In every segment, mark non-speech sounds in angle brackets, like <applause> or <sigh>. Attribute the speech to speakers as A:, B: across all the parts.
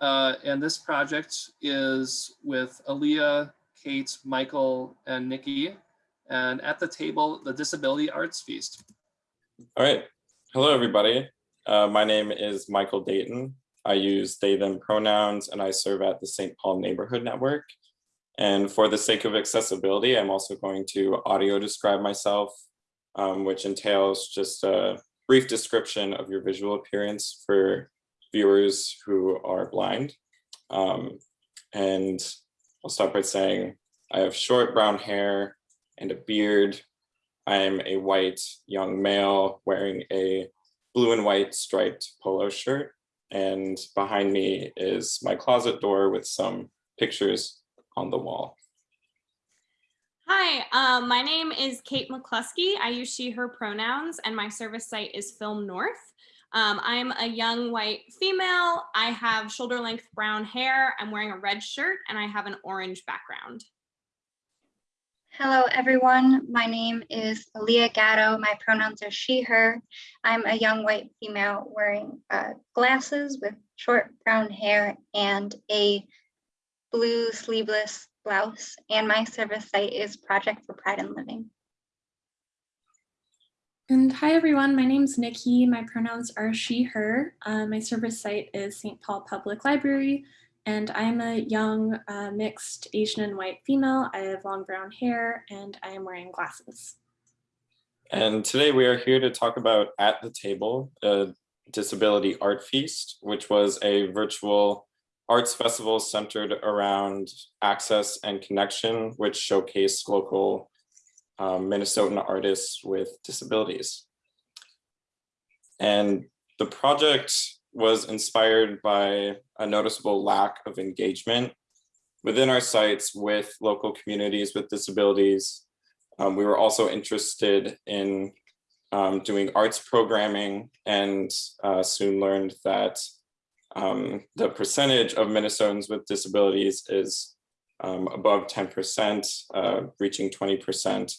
A: uh, and this project is with Aaliyah, Kate, Michael, and Nikki. And at the table, the Disability Arts Feast.
B: All right. Hello, everybody. Uh, my name is Michael Dayton. I use they, them pronouns, and I serve at the St. Paul Neighborhood Network. And for the sake of accessibility, I'm also going to audio describe myself, um, which entails just a brief description of your visual appearance for viewers who are blind. Um, and I'll start by saying I have short brown hair and a beard. I am a white young male wearing a blue and white striped polo shirt. And behind me is my closet door with some pictures on the wall.
C: Hi, um, my name is Kate McCluskey. I use she, her pronouns, and my service site is Film North. Um, I'm a young white female. I have shoulder length brown hair. I'm wearing a red shirt and I have an orange background.
D: Hello, everyone. My name is Leah Gatto. My pronouns are she, her. I'm a young white female wearing uh, glasses with short brown hair and a blue sleeveless blouse. And my service site is Project for Pride and Living.
E: And hi everyone, my name is Nikki. My pronouns are she, her. Uh, my service site is St. Paul Public Library, and I'm a young uh, mixed Asian and white female. I have long brown hair and I am wearing glasses.
B: And today we are here to talk about At the Table, a disability art feast, which was a virtual arts festival centered around access and connection, which showcased local um, Minnesotan artists with disabilities. And the project was inspired by a noticeable lack of engagement within our sites with local communities with disabilities. Um, we were also interested in um, doing arts programming and uh, soon learned that um, the percentage of Minnesotans with disabilities is um, above 10%, uh, reaching 20%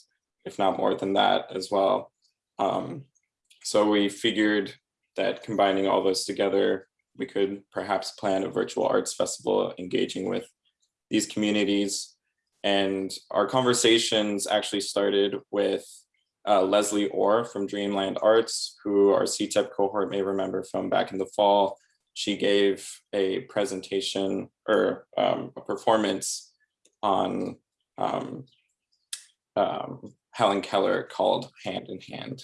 B: if not more than that as well. Um, so we figured that combining all those together, we could perhaps plan a virtual arts festival engaging with these communities. And our conversations actually started with uh, Leslye Orr from Dreamland Arts, who our CTEP cohort may remember from back in the fall. She gave a presentation or um, a performance on um, um, Helen Keller called Hand in Hand.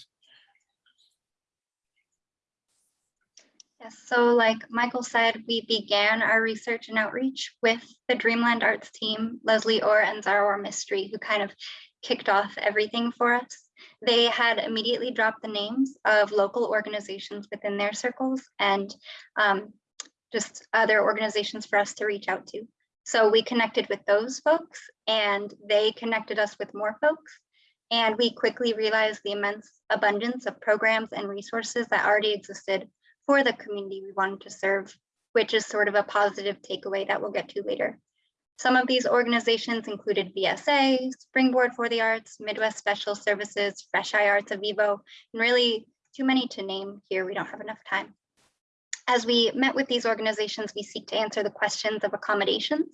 D: Yes, so like Michael said, we began our research and outreach with the Dreamland Arts team, Leslye Orr and Zara Mistry, who kind of kicked off everything for us. They had immediately dropped the names of local organizations within their circles and um, just other organizations for us to reach out to. So we connected with those folks and they connected us with more folks. And we quickly realized the immense abundance of programs and resources that already existed for the community we wanted to serve, which is sort of a positive takeaway that we'll get to later. Some of these organizations included VSA, Springboard for the Arts, Midwest Special Services, Fresh Eye Arts Avivo, and really too many to name here, we don't have enough time. As we met with these organizations, we seek to answer the questions of accommodations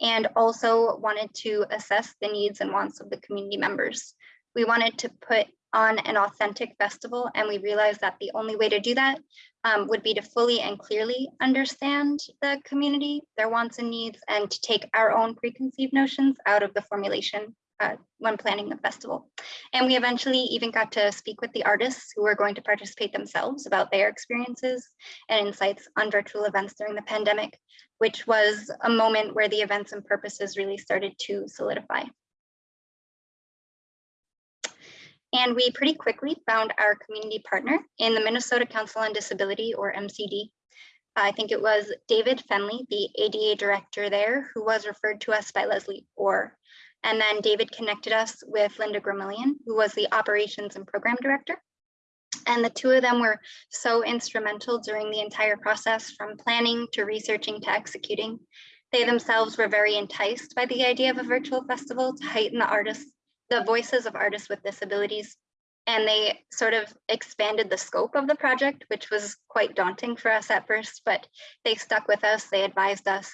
D: and also wanted to assess the needs and wants of the community members. We wanted to put on an authentic festival and we realized that the only way to do that um, would be to fully and clearly understand the community, their wants and needs, and to take our own preconceived notions out of the formulation uh, when planning the festival. And we eventually even got to speak with the artists who were going to participate themselves about their experiences and insights on virtual events during the pandemic, which was a moment where the events and purposes really started to solidify. And we pretty quickly found our community partner in the Minnesota Council on Disability or MCD. I think it was David Fenley, the ADA director there, who was referred to us by Leslye Orr. And then David connected us with Linda Gramillion, who was the operations and program director. And the two of them were so instrumental during the entire process from planning to researching to executing. They themselves were very enticed by the idea of a virtual festival to heighten the artists the voices of artists with disabilities. and they sort of expanded the scope of the project, which was quite daunting for us at first, but they stuck with us, they advised us,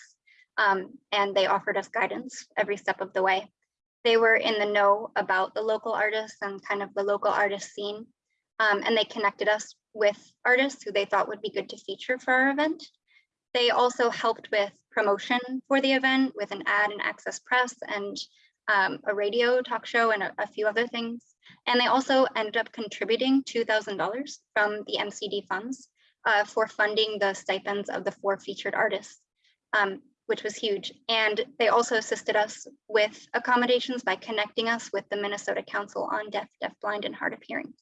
D: um, and they offered us guidance every step of the way. They were in the know about the local artists and kind of the local artist scene, um, and they connected us with artists who they thought would be good to feature for our event. They also helped with promotion for the event with an ad and access press and um, a radio talk show and a, a, few other things. And they also ended up contributing $2,000 from the MCD funds uh, for funding the stipends of the four featured artists, um, which was huge. And they also assisted us with accommodations by connecting us with the Minnesota Council on Deaf, Deafblind, and Hard of Hearing.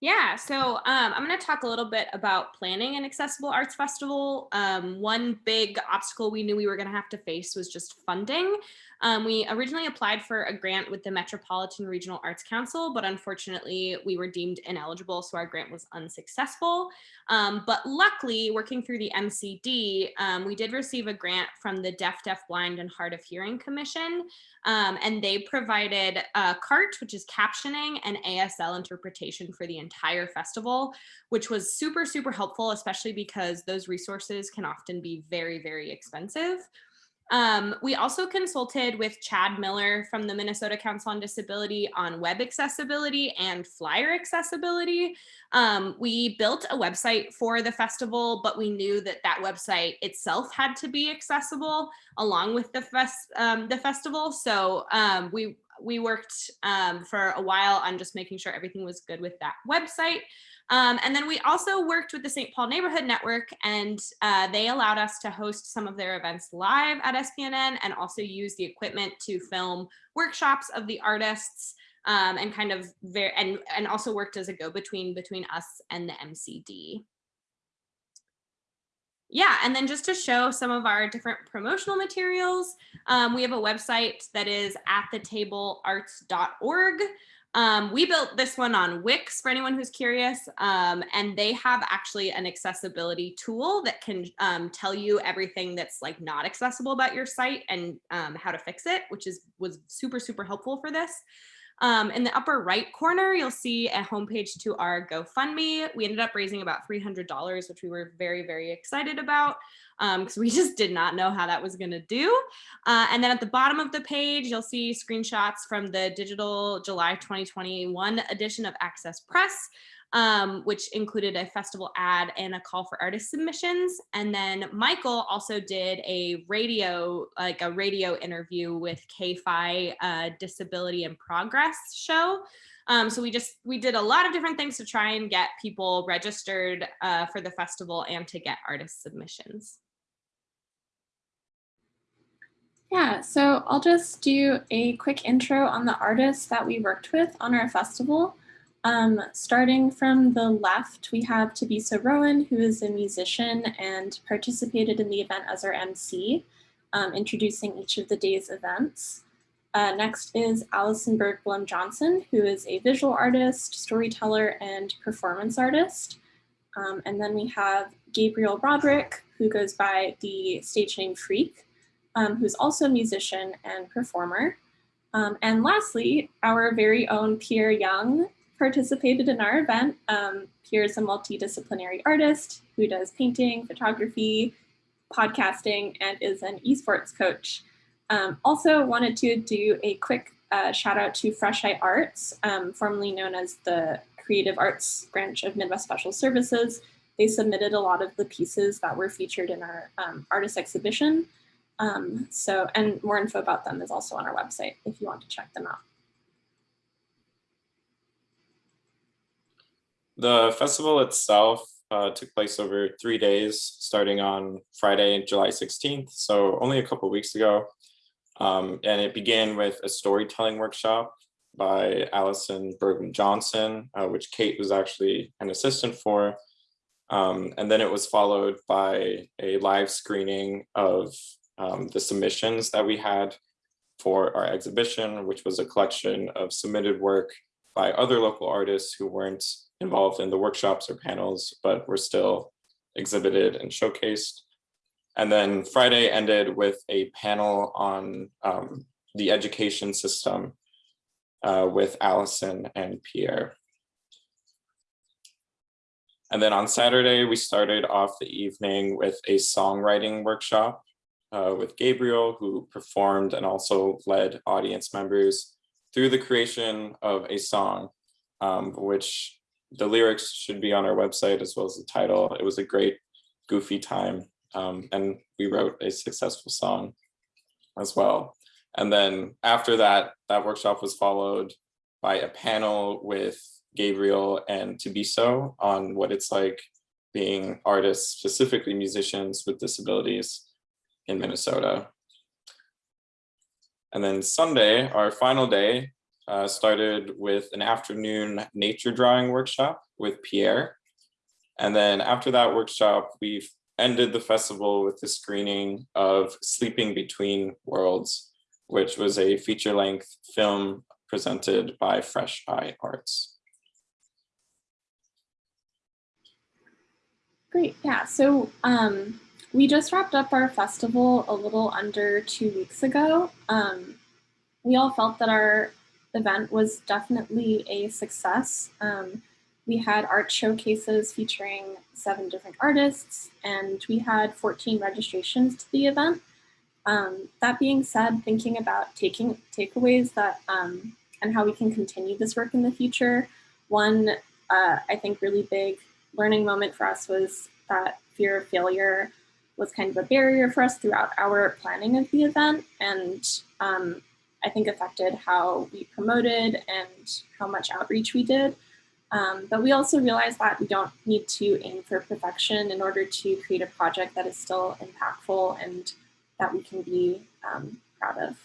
C: Yeah, so um, I'm going to talk a little bit about planning an accessible arts festival. Um, one big obstacle we knew we were going to have to face was just funding. Um, we originally applied for a grant with the Metropolitan Regional Arts Council, but unfortunately we were deemed ineligible, so our grant was unsuccessful. Um, but luckily, working through the MCD, um, we did receive a grant from the Deaf, Deaf Blind and Hard of Hearing Commission, um, and they provided a CART, which is captioning and ASL interpretation for the entire festival, which was super, super helpful, especially because those resources can often be very, very expensive. Um, we also consulted with Chad Miller from the Minnesota Council on Disability on web accessibility and flyer accessibility. Um, we built a website for the festival, but we knew that that website itself had to be accessible along with the, fest, um, the festival. So um, we, we worked um, for a while on just making sure everything was good with that website. Um, and then we also worked with the St. Paul Neighborhood Network and uh, they allowed us to host some of their events live at SPNN and also use the equipment to film workshops of the artists um, and kind of very and, and also worked as a go-between between us and the MCD. Yeah, and then just to show some of our different promotional materials, um, we have a website that is at thetablearts.org. Um, we built this one on Wix for anyone who's curious, um, and they have actually an accessibility tool that can um, tell you everything that's like not accessible about your site and um, how to fix it, which is was super, super helpful for this. Um, in the upper right corner, you'll see a homepage to our GoFundMe. We ended up raising about $300, which we were very, very excited about because um, we <laughs> just did not know how that was going to do. Uh, and then at the bottom of the page, you'll see screenshots from the digital July 2021 edition of Access Press um, which included a festival ad and a call for artist submissions. And then Michael also did a radio, like a radio interview with KFAI uh, Disability and Progress show. Um, so we just, we did a lot of different things to try and get people registered uh, for the festival and to get artist submissions.
E: Yeah, so I'll just do a quick intro on the artists that we worked with on our festival. Um, starting from the left, we have Tabisa Rowan, who is a musician and participated in the event as our MC, um, introducing each of the day's events. Uh, next is Allison Bergblom Johnson, who is a visual artist, storyteller, and performance artist. Um, and then we have Gabriel Roderick, who goes by the stage name Freak, um, who's also a musician and performer. Um, and lastly, our very own Pierre Young, participated in our event. Um, Pierre's a multidisciplinary artist who does painting, photography, podcasting, and is an esports coach. Um, also wanted to do a quick uh, shout out to Fresh Eye Arts, um, formerly known as the Creative Arts branch of Midwest Special Services. They submitted a lot of the pieces that were featured in our um, artist exhibition. Um, so, and more info about them is also on our website if you want to check them out.
B: The festival itself uh, took place over three days, starting on Friday, July 16th, so only a couple weeks ago. Um, and it began with a storytelling workshop by Allison Bergblom Johnson, uh, which Kate was actually an assistant for. Um, and then it was followed by a live screening of um, the submissions that we had for our exhibition, which was a collection of submitted work by other local artists who weren't involved in the workshops or panels, but were still exhibited and showcased. And then Friday ended with a panel on um, the education system uh, with Allison and Pierre. And then on Saturday, we started off the evening with a songwriting workshop uh, with Gabriel, who performed and also led audience members through the creation of a song, um, which the lyrics should be on our website as well as the title. It was a great goofy time um, and we wrote a successful song as well. And then after that, that workshop was followed by a panel with Gabriel and Tabisa on what it's like being artists, specifically musicians with disabilities in Minnesota. And then Sunday, our final day, uh, started with an afternoon nature drawing workshop with Pierre. And then after that workshop, we ended the festival with the screening of Sleeping Between Worlds, which was a feature length film presented by Fresh Eye Arts.
E: Great, yeah. So um, we just wrapped up our festival a little under two weeks ago. Um, we all felt that our event was definitely a success. Um, we had art showcases featuring seven different artists, and we had 14 registrations to the event. Um, that being said, thinking about taking takeaways that um, and how we can continue this work in the future, one uh, I think really big learning moment for us was that fear of failure was kind of a barrier for us throughout our planning of the event and um, I think affected how we promoted and how much outreach we did. Um, but we also realized that we don't need to aim for perfection in order to create a project that is still impactful and that we can be um, proud of.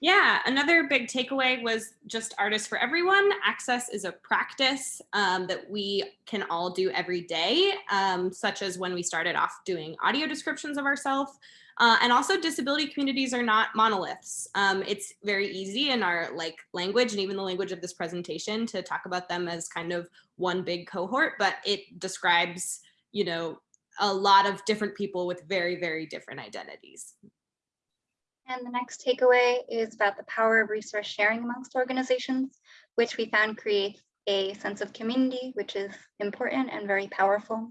C: Yeah, another big takeaway was just artists for everyone. Access is a practice um, that we can all do every day, um, such as when we started off doing audio descriptions of ourselves. Uh, and also disability communities are not monoliths. Um, it's very easy in our like language and even the language of this presentation to talk about them as kind of one big cohort, but it describes, you know, a lot of different people with very, very different identities.
D: And the next takeaway is about the power of resource sharing amongst organizations, which we found creates a sense of community, which is important and very powerful.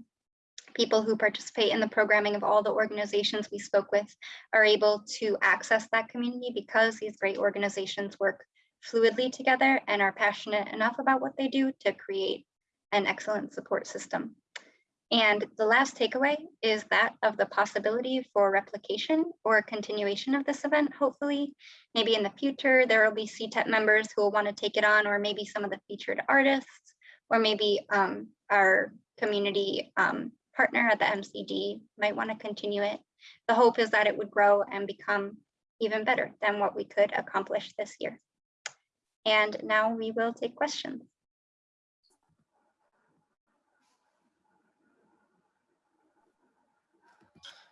D: People who participate in the programming of all the organizations we spoke with are able to access that community because these great organizations work fluidly together and are passionate enough about what they do to create an excellent support system. And the last takeaway is that of the possibility for replication or continuation of this event. Hopefully, maybe in the future, there will be CTEP members who will want to take it on, or maybe some of the featured artists, or maybe um, our community um, partner at the MCD might want to continue it. The hope is that it would grow and become even better than what we could accomplish this year. And now we will take questions.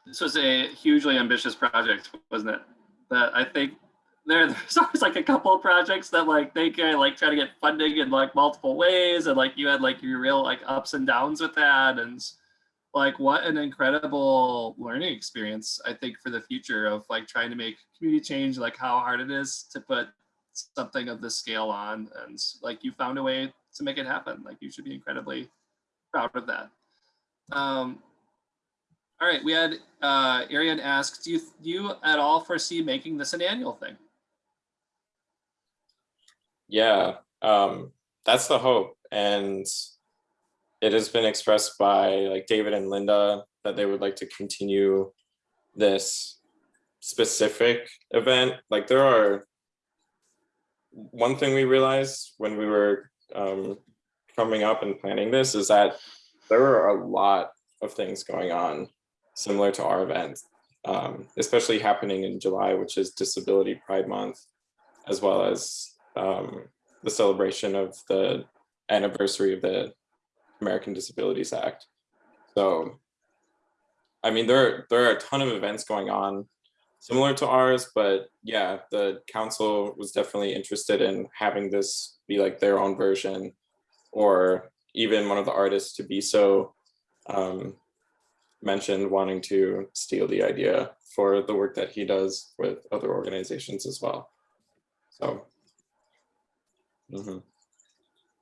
A: This was a hugely ambitious project, wasn't it? That I think there, <laughs> there's always like a couple of projects that like they can like try to get funding in like multiple ways and like you had like your real like ups and downs with that and like what an incredible learning experience I think for the future of like trying to make community change like how hard it is to put something of this scale on and like you found a way to make it happen like you should be incredibly proud of that um, all right, we had uh, Arian ask, do you, do you at all foresee making this an annual thing?
B: Yeah, um, that's the hope. And it has been expressed by like David and Linda that they would like to continue this specific event. Like there are, one thing we realized when we were um, coming up and planning this is that there are a lot of things going on similar to our event, um, especially happening in July, which is Disability Pride Month, as well as um, the celebration of the anniversary of the American Disabilities Act. So, I mean, there, there are a ton of events going on similar to ours, but yeah, the council was definitely interested in having this be like their own version or even one of the artists Tabisa um, mentioned wanting to steal the idea for the work that he does with other organizations as well. So. mhm.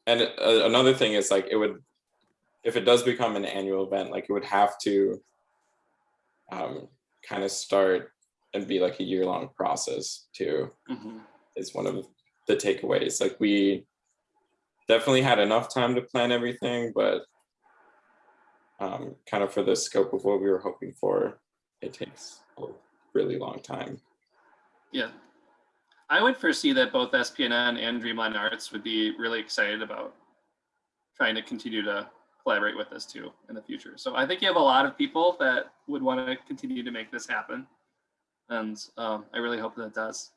B: And uh, another thing is like it would, if it does become an annual event, like it would have to um, kind of start and be like a year long process too
A: Mhm.
B: is one of the takeaways. Like we definitely had enough time to plan everything, but um, kind of for the scope of what we were hoping for, it takes a really long time.
A: Yeah. I would foresee that both SPNN and Dreamland Arts would be really excited about trying to continue to collaborate with us too in the future. So I think you have a lot of people that would want to continue to make this happen. And um, I really hope that it does.